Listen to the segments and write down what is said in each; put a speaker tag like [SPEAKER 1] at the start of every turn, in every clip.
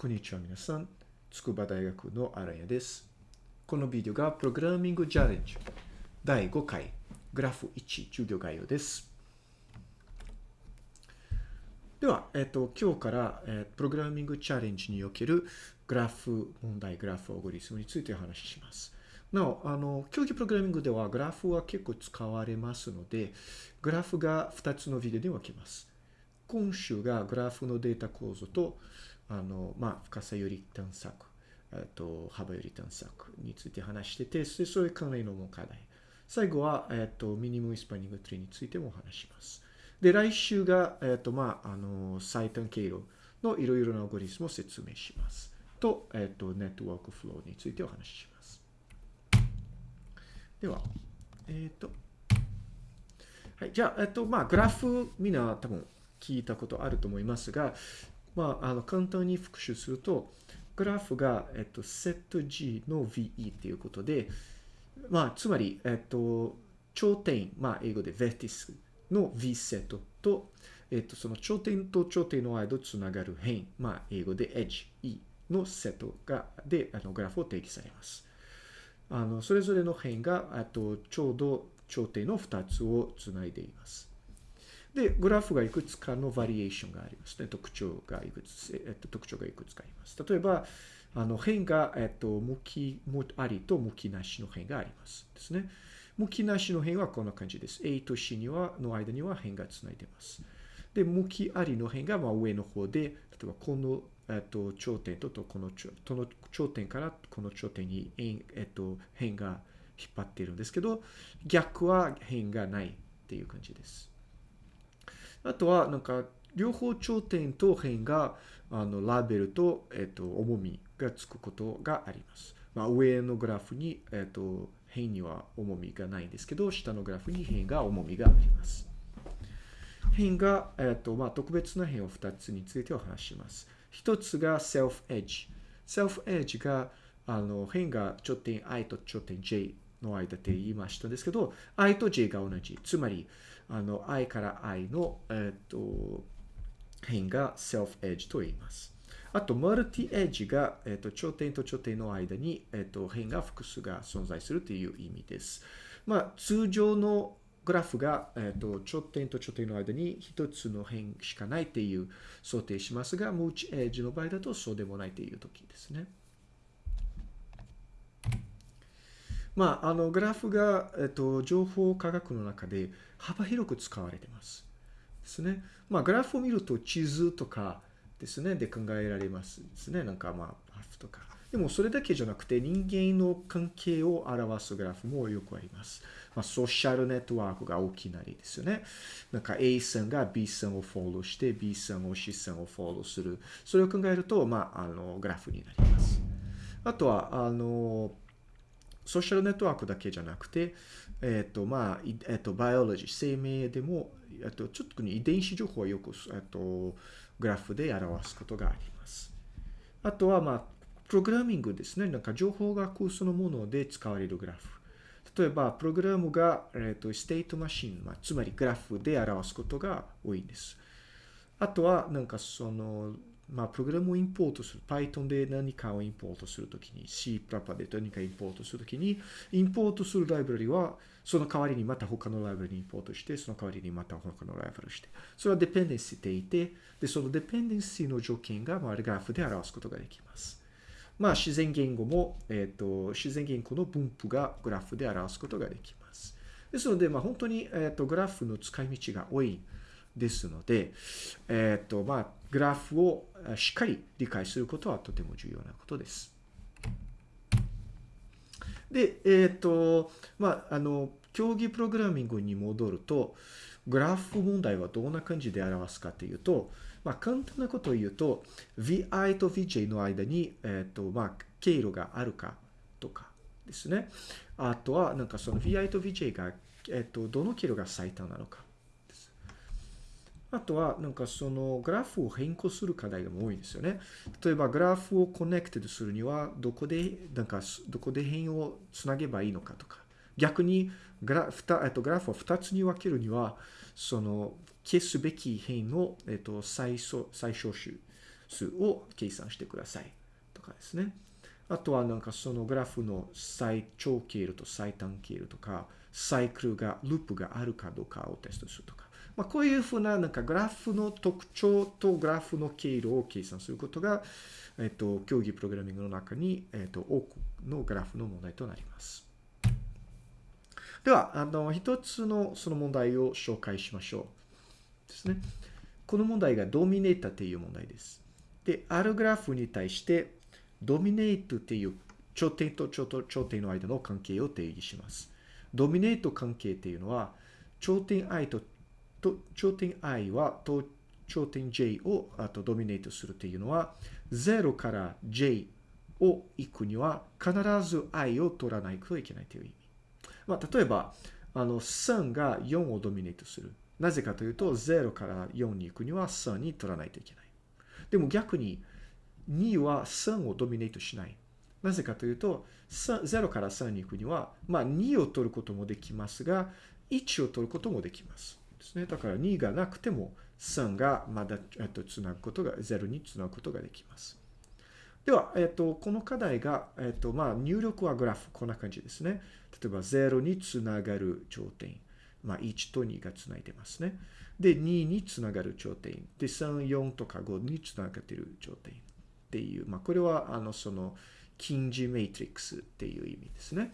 [SPEAKER 1] こんにちは皆さん。筑波大学の荒谷です。このビデオがプログラミングチャレンジ第5回グラフ1授業概要です。では、えっと、今日から、え、プログラミングチャレンジにおけるグラフ問題、グラフオゴリスムについてお話しします。なお、あの、競技プログラミングではグラフは結構使われますので、グラフが2つのビデオに分けます。今週がグラフのデータ構造とあの、まあ、深さより探索、えっと、幅より探索について話してて、それ関連の課題。最後は、えっと、ミニムイスパニングツリーについてもお話します。で、来週が、えっと、まあ、あの、最短経路のいろいろなアゴリスムを説明します。と、えっと、ネットワークフローについてお話しします。では、えっと、はい、じゃあ、えっと、まあ、グラフ、みんな多分聞いたことあると思いますが、まあ、あの簡単に復習すると、グラフが、えっと、セット G の VE っていうことで、まあ、つまり、えっと、頂点、まあ、英語で vertex の V セットと、えっと、その頂点と頂点の間をつながる辺、まあ、英語で edge、E のセットが、で、あの、グラフを定義されます。あの、それぞれの辺が、あと、ちょうど頂点の2つをつないでいます。で、グラフがいくつかのバリエーションがありますね。特徴がいくつ、えっと、特徴がいくつかあります。例えば、あの、辺が、えっと、向きありと向きなしの辺があります。ですね。向きなしの辺はこんな感じです。A と C には、の間には辺がつないでます。で、向きありの辺が、まあ、上の方で、例えばこの、えっと、頂点ととこのとの頂点からこの頂点に、えっと、辺が引っ張っているんですけど、逆は辺がないっていう感じです。あとは、なんか、両方頂点と辺が、あの、ラベルと、えっと、重みがつくことがあります。まあ、上のグラフに、えっと、辺には重みがないんですけど、下のグラフに辺が重みがあります。辺が、えっと、まあ、特別な辺を2つについてお話します。1つが self edge。self edge が、あの、辺が頂点 i と頂点 j の間って言いましたんですけど、i と j が同じ。つまり、あの、i から i の、えっ、と、辺が self edge と言います。あと、マルティエッジが、えっ、と、頂点と頂点の間に、えっ、と、辺が複数が存在するという意味です。まあ、通常のグラフが、えっ、と、頂点と頂点の間に一つの辺しかないっていう想定しますが、ムーチエッジの場合だとそうでもないという時ですね。まあ、あの、グラフが、えっと、情報科学の中で幅広く使われてます。ですね。まあ、グラフを見ると地図とかですね、で考えられますですね。なんかまあ、ハフとか。でもそれだけじゃなくて人間の関係を表すグラフもよくあります。まあ、ソーシャルネットワークが大きな例ですよね。なんか A さんが B さんをフォローして B さんを C さんをフォローする。それを考えると、まあ、あの、グラフになります。あとは、あの、ソーシャルネットワークだけじゃなくて、えっ、ー、と、まあ、えっ、ー、と、バイオロジー、生命でも、えっ、と、ちょっと遺伝子情報はよく、えっ、と、グラフで表すことがあります。あとは、まあ、プログラミングですね。なんか情報学そのもので使われるグラフ。例えば、プログラムが、えっ、と、ステートマシン、まあ、つまりグラフで表すことが多いんです。あとは、なんかその、まあ、プログラムをインポートする。Python で何かをインポートするときに、C プラパで何かインポートするときに、インポートするライブラリは、その代わりにまた他のライブラリにインポートして、その代わりにまた他のライブラリして。それはデペンデンシーでいて、で、そのデペンデンシーの条件が、まあ、グラフで表すことができます。まあ、自然言語も、えっ、ー、と、自然言語の分布がグラフで表すことができます。ですので、まあ、本当に、えっ、ー、と、グラフの使い道が多いですので、えっ、ー、と、まあ、グラフをしっかり理解することはとても重要なことです。で、えっ、ー、と、まあ、あの、競技プログラミングに戻ると、グラフ問題はどんな感じで表すかというと、まあ、簡単なことを言うと、vi と vj の間に、えっ、ー、と、まあ、経路があるかとかですね。あとは、なんかその vi と vj が、えっ、ー、と、どの経路が最短なのか。あとは、なんかそのグラフを変更する課題が多いんですよね。例えば、グラフを connected するには、どこで、なんか、どこで変をつなげばいいのかとか。逆にグラフ、えっと、グラフを2つに分けるには、その、消すべき変の、えっと、最小最小種。数を計算してください。とかですね。あとはなんかそのグラフの最長経路と最短経路とか、サイクルが、ループがあるかどうかをテストするとか。まあ、こういうふうななんかグラフの特徴とグラフの経路を計算することが、えっと、競技プログラミングの中に、えっと、多くのグラフの問題となります。では、あの、一つのその問題を紹介しましょう。ですね。この問題がドミネータという問題です。で、あるグラフに対して、ドミネートっていう頂点と頂点の間の関係を定義します。ドミネート関係っていうのは、頂点 i と、と頂点 i はと頂点 j をあとドミネートするっていうのは、0から j を行くには必ず i を取らないといけないという意味。まあ、例えば、あの、3が4をドミネートする。なぜかというと、0から4に行くには3に取らないといけない。でも逆に、2は3をドミネートしない。なぜかというと、0から3に行くには、まあ、2を取ることもできますが、1を取ることもできます。ですね。だから2がなくても、3がまだ、えっと、つなぐことが、0につなぐことができます。では、えっと、この課題が、えっと、まあ、入力はグラフ、こんな感じですね。例えば0につながる頂点。まあ、1と2がつないでますね。で、2につながる頂点。で、3、4とか5につながっている頂点。っていう、まあ、これは、あの、その、近似メイトリックスっていう意味ですね。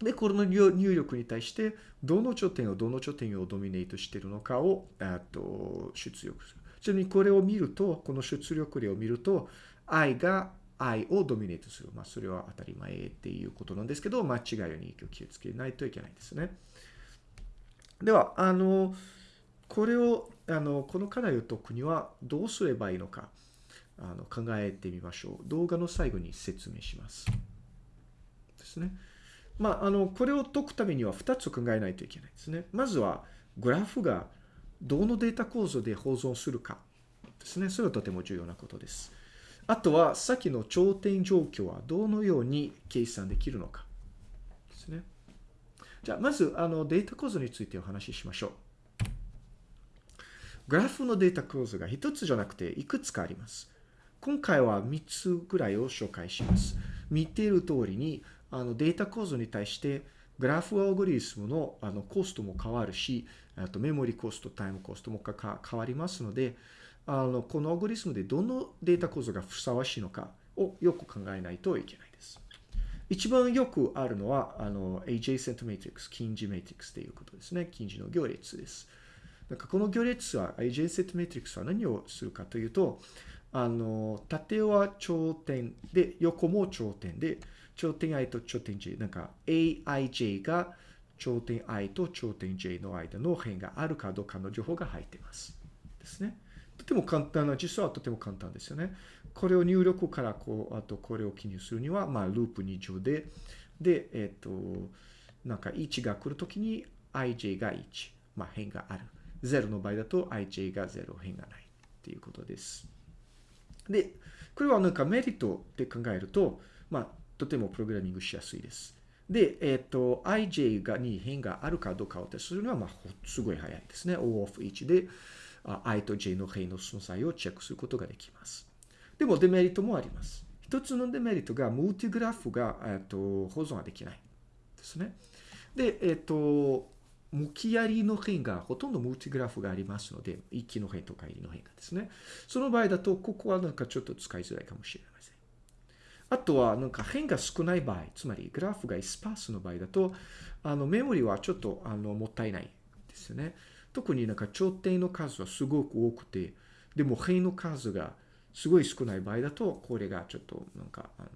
[SPEAKER 1] で、この入力に対して、どの頂点をどの頂点をドミネートしているのかを、えっと、出力する。ちなみにこれを見ると、この出力例を見ると、I が I をドミネートする。まあ、それは当たり前っていうことなんですけど、間違いに気をつけないといけないですね。では、あの、これを、あの、この課題を解くにはどうすればいいのか、あの、考えてみましょう。動画の最後に説明します。ですね。まあ、あの、これを解くためには2つ考えないといけないですね。まずは、グラフがどのデータ構造で保存するかですね。それはとても重要なことです。あとは、さっきの頂点状況はどのように計算できるのかですね。じゃあ、まず、あの、データ構造についてお話ししましょう。グラフのデータ構造が1つじゃなくていくつかあります。今回は3つぐらいを紹介します。見ている通りに、あの、データ構造に対して、グラフアオグリスムのあのコストも変わるし、あとメモリコスト、タイムコストもか変わりますので、あの、このアルゴリスムでどのデータ構造がふさわしいのかをよく考えないといけないです。一番よくあるのは、あの、adjacent matrix、近似マトリックスということですね。近似の行列です。なんかこの行列は、adjacent matrix は何をするかというと、あの、縦は頂点で、横も頂点で、頂点 i と頂点 j、なんか aij が頂点 i と頂点 j の間の辺があるかどうかの情報が入っています。ですね。とても簡単な、実はとても簡単ですよね。これを入力からこう、あとこれを記入するには、まあ、ループ2乗で、で、えっ、ー、と、なんか1が来るときに ij が1、まあ、辺がある。0の場合だと ij が0、辺がないっていうことです。で、これはなんかメリットで考えると、まあ、とてもプログラミングしやすいです。で、えっ、ー、と、ij がに辺があるかどうかをテストするのは、まあ、すごい早いですね。o of 1で、i と j の辺の存在をチェックすることができます。でもデメリットもあります。一つのデメリットが、ムーティグラフが、えっと、保存ができないですね。で、えっと、向きやりの辺がほとんどムーティグラフがありますので、一気の辺とか入りの辺がですね。その場合だと、ここはなんかちょっと使いづらいかもしれません。あとは、なんか辺が少ない場合、つまりグラフがスパースの場合だと、あの、メモリはちょっと、あの、もったいないですよね。特になんか頂点の数はすごく多くて、でも辺の数がすごい少ない場合だと、これがちょっとなんか、あの、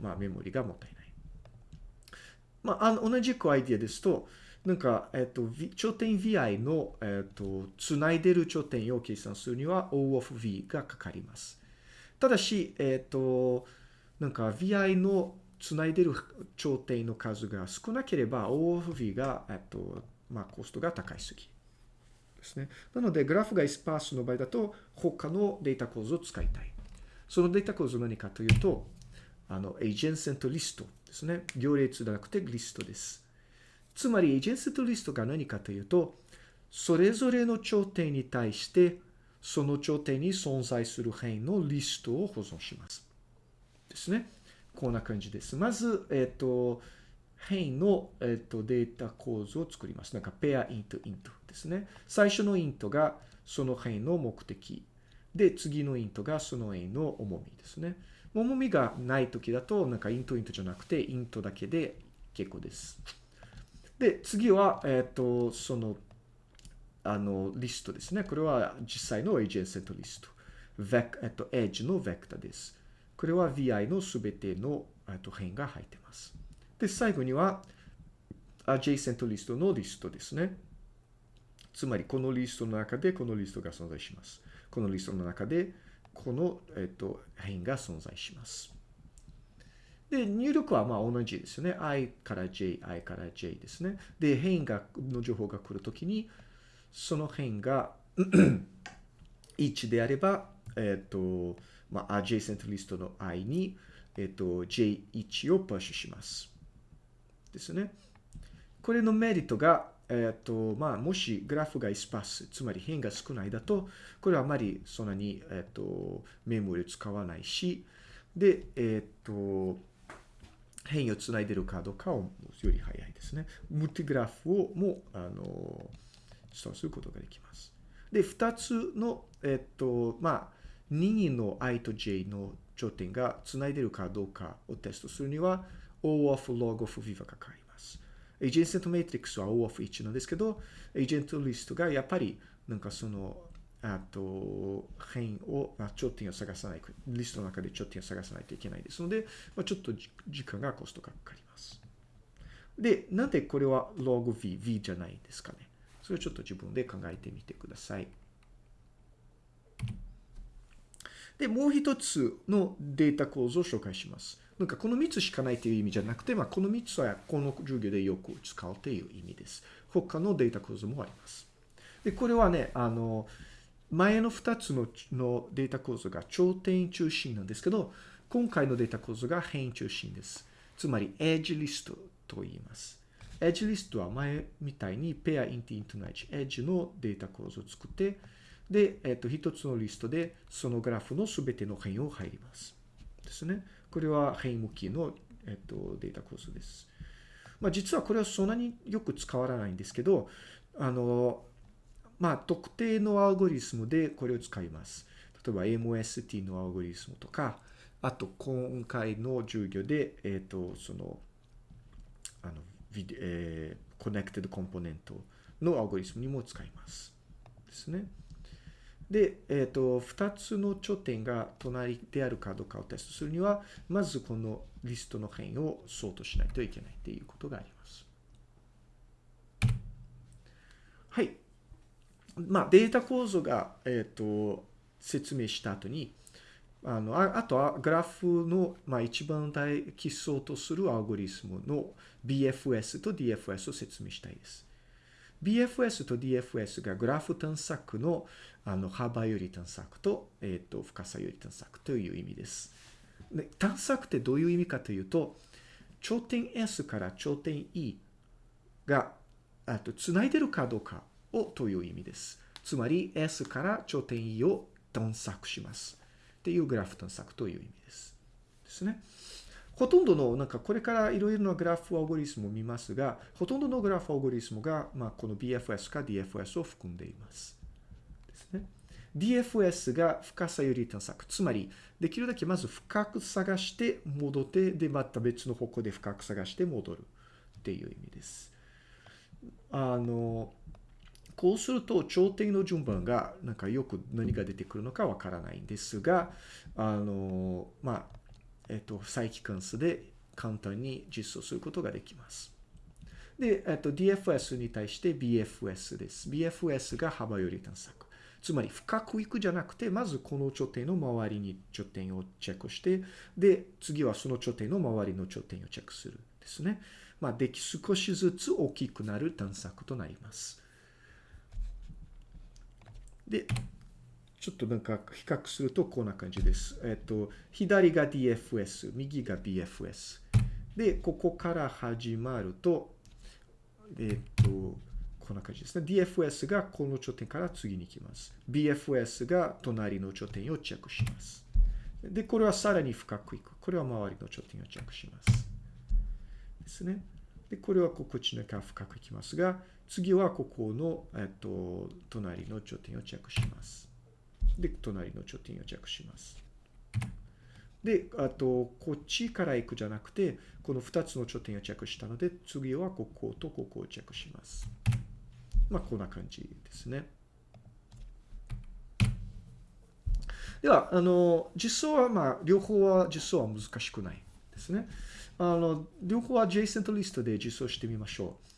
[SPEAKER 1] まあメモリがもったいない。まあ、あの、同じくアイディアですと、なんか、えっと、頂点 vi の、えっと、つないでる頂点を計算するには O of v がかかります。ただし、えっと、なんか vi のつないでる頂点の数が少なければ O of v が、えっと、まあ、コストが高いすぎ。ですね。なので、グラフがスパースの場合だと、他のデータ構造を使いたい。そのデータ構造は何かというと、あの、エージェンセントリストですね。行列じゃなくてリストです。つまり、エージェンセントリストが何かというと、それぞれの頂点に対して、その頂点に存在する変のリストを保存します。ですね。こんな感じです。まず、えっ、ー、と、変の、えっ、ー、とデータ構図を作ります。なんかペアイントイントですね。最初のイントがその変の目的。で、次のイントがその変の重みですね。重みがない時だと、なんかイントイントじゃなくて、イントだけで結構です。で、次は、えっ、ー、と、そのあの、リストですね。これは実際のエージェンセントリスト。ベク、えっと、エッジのベクタです。これは VI のすべての、えっと、辺が入ってます。で、最後には、アジェイセントリストのリストですね。つまり、このリストの中でこのリストが存在します。このリストの中で、この、えっと、辺が存在します。で、入力はまあ同じですよね。i から j、i から j ですね。で、変が、の情報が来るときに、その辺が 1であれば、えっ、と、まあ、adjacent list の i に、えっ、と、j1 をプッシュします。ですね。これのメリットが、えっ、と、まあ、もしグラフがスパス、つまり変が少ないだと、これはあまりそんなに、えっ、と、メモリを使わないし、で、えっ、と、変をつないでるかどうかをより早いですね。ムティグラフをも、あの、そうすることができます。で、2つの、えっと、まあ、任意の i と j の頂点が繋いでるかどうかをテストするには、O of log of v がかかります。エージェンセントメトリックスは O of 1なんですけど、エージェントリストがやっぱり、なんかその、あと、変を、まあ、頂点を探さない、リストの中で頂点を探さないといけないですので、まあ、ちょっと時間がコストがかかります。で、なんでこれは log v、v じゃないですかね。それをちょっと自分で考えてみてください。で、もう一つのデータ構造を紹介します。なんかこの3つしかないという意味じゃなくて、まあ、この3つはこの授業でよく使うという意味です。他のデータ構造もあります。で、これはね、あの、前の2つののデータ構造が頂点中心なんですけど、今回のデータ構造が変中心です。つまり、エッジリストと言います。 edge list は前みたいに pair int int のエッジ、エッジのデータ構造を作って、で、えっ、と、一つのリストでそのグラフのすべての辺を入ります。ですね。これは辺向きの、えっ、と、データ構造です。まあ、実はこれはそんなによく使わないんですけど、あの、まあ、特定のアルゴリスムでこれを使います。例えば MST のアルゴリスムとか、あと今回の授業で、えっ、と、その、あの、えー、 connected component のアルゴリスムにも使います。ですね。で、えっ、ー、と、2つの頂点が隣であるかどうかをテストするには、まずこのリストの辺をソートしないといけないということがあります。はい。まあ、データ構造が、えっ、ー、と、説明した後に、あの、ああとはグラフの、まあ、一番大基礎とするアルゴリスムの BFS と DFS を説明したいです。BFS と DFS がグラフ探索のあの幅より探索と,、えー、と深さより探索という意味です。で探索ってどういう意味かというと、頂点 S から頂点 E があと繋いでるかどうかをという意味です。つまり S から頂点 E を探索します。っていうグラフ探索という意味です。ですね。ほとんどの、なんかこれからいろいろなグラフアルゴリスムを見ますが、ほとんどのグラフアルゴリスムが、まあ、この BFS か DFS を含んでいます。ですね。DFS が深さより探索。つまり、できるだけまず深く探して戻って、で、また別の方向で深く探して戻るっていう意味です。あの、こうすると頂点の順番がなんかよく何が出てくるのかわからないんですが、あの、まあ、えっと、再帰関数で簡単に実装することができます。で、えっと、DFS に対して BFS です。BFS が幅より探索。つまり深くいくじゃなくて、まずこの頂点の周りに頂点をチェックして、で、次はその頂点の周りの頂点をチェックするですね。まあ、でき少しずつ大きくなる探索となります。で、ちょっとなんか比較するとこんな感じです。えっと、左が DFS、右が BFS。で、ここから始まると、えっと、こんな感じですね。DFS がこの頂点から次に行きます。BFS が隣の頂点をチェックします。で、これはさらに深くいく。これは周りの頂点をチェックします。ですね。で、これはこっちのか深くいきますが、次はここの、えっと、隣の頂点をチェックします。で、隣の頂点をチェックします。で、あと、こっちから行くじゃなくて、この2つの頂点をチェックしたので、次はこことここをチェックします。まあ、こんな感じですね。では、あの、実装は、まあ、両方は実装は難しくないですね。あの、両方は JSON リストで実装してみましょう。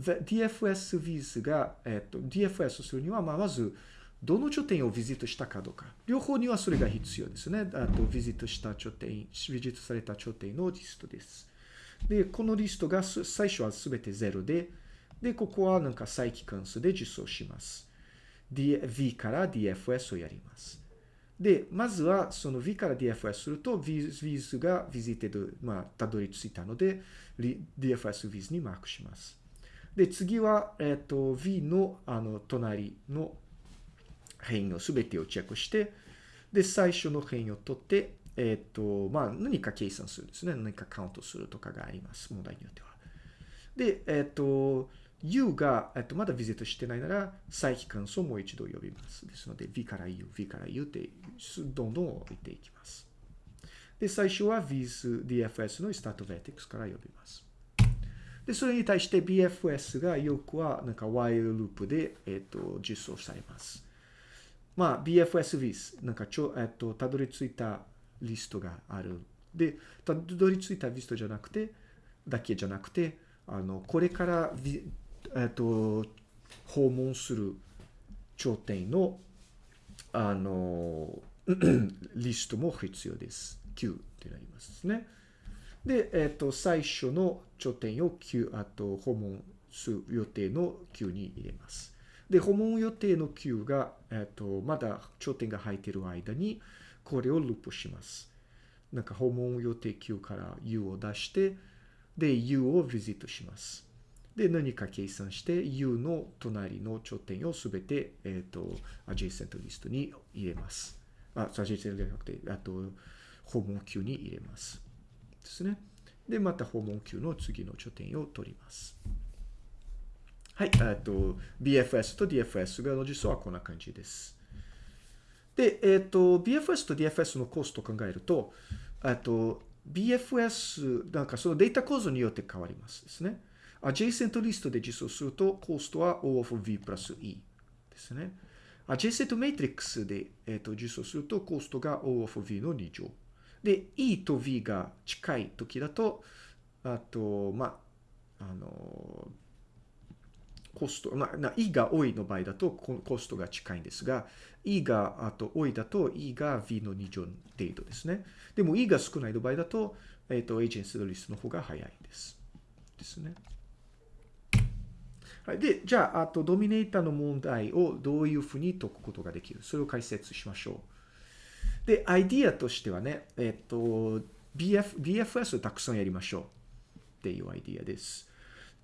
[SPEAKER 1] DFS viz が、えっと、DFS するには、まあ、まず、どの頂点をビジットしたかどうか。両方にはそれが必要ですね。あと、ビジットした頂点、ビジットされた頂点のリストです。で、このリストが最初は全て0で、で、ここはなんか再帰関数で実装します。V から DFS をやります。で、まずはその V から DFS すると Viz が visited、まあ、たどり着いたので、DFS Viz にマークします。で、次は、えっ、ー、と、V のあの隣の変異をすべてをチェックして、で、最初の変異を取って、えっ、ー、と、まあ、何か計算するんですね。何かカウントするとかがあります。問題によっては。で、えっ、ー、と、U が、えっと、まだビジットしてないなら、再帰関数をもう一度呼びます。ですので、V から U、V から U ってどんどん置いていきます。で、最初は Viz DFS のスタート vertex から呼びます。で、それに対して BFS がよくはなんか while ループで、えっと、実装されます。まあ、BFS Viz、なんかちょ、えっと、たどり着いたリストがある。で、たどり着いたリストじゃなくて、だけじゃなくて、あの、これからえっと、訪問する頂点の、あの、リストも必要です。Q ってなりますね。で、えっと、最初の頂点を Q、あと、訪問する予定の Q に入れます。で、訪問予定の Q が、えっと、まだ頂点が入っている間に、これをループします。なんか、訪問予定 Q から U を出して、で、U をビジットします。で、何か計算して、U の隣の頂点をすべて、えっ、ー、と、adjacent リストに入れます。あ、adjacent じゃなくて、あと、訪問 Q に入れます。ですね。で、また訪問 Q の次の頂点を取ります。はい。えっと、BFS と DFS がの実装はこんな感じです。で、えっ、と、BFS と DFS のコストを考えると、えっと、BFS、なんかそのデータ構造によって変わりますですね。adjacent リストで実装すると、コストは O of V プラス E ですね。adjacent matrix で、えー、と実装すると、コストが O of V の2乗。で、E と V が近い時だと、あと、まあ、あの、コスト、まあ、E が多いの場合だとコストが近いんですが、E があと多いだと E が V の2乗程度ですね。でも E が少ないの場合だと、えっ、ー、と、エージェンシーのリストの方が早いんです。ですね。はい、で、じゃあ、あと、ドミネーターの問題をどういうふうに解くことができる？それを解説しましょう。で、アイディアとしてはね、えっと、BF、BFS をたくさんやりましょうっていうアイディアです。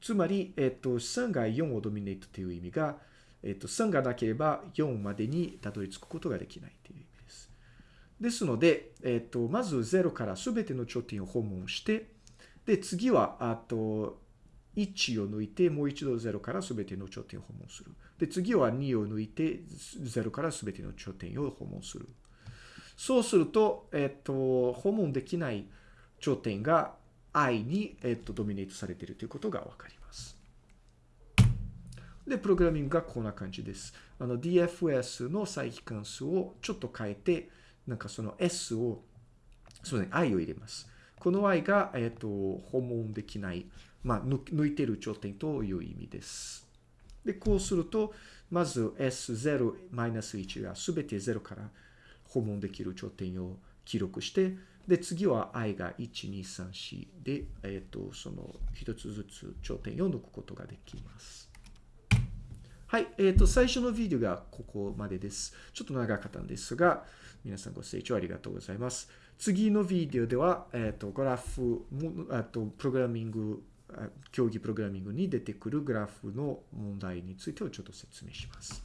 [SPEAKER 1] つまり、えっと、3が4をドミネートという意味が、えっと、3がなければ4までにたどり着くことができないという意味です。ですので、えっと、まず0から全ての頂点を訪問して、で、次は、あと、1を抜いて、もう一度0から全ての頂点を訪問する。で、次は2を抜いて、0から全ての頂点を訪問する。そうすると、えっと、訪問できない頂点が i に、えっと、ドミネートされているということがわかります。で、プログラミングがこんな感じです。あの、DFS の再帰関数をちょっと変えて、なんかその S を、そうね、i を入れます。この i が、えっと、訪問できないまあ、抜いてる頂点という意味です。で、こうすると、まず S0-1 がすべて0から訪問できる頂点を記録して、で、次は i が1、2、3、4で、えっ、ー、と、その一つずつ頂点を抜くことができます。はい。えっ、ー、と、最初のビデオがここまでです。ちょっと長かったんですが、皆さんご清聴ありがとうございます。次のビデオでは、えっ、ー、と、グラフ、あと、プログラミング競技プログラミングに出てくるグラフの問題についてをちょっと説明します。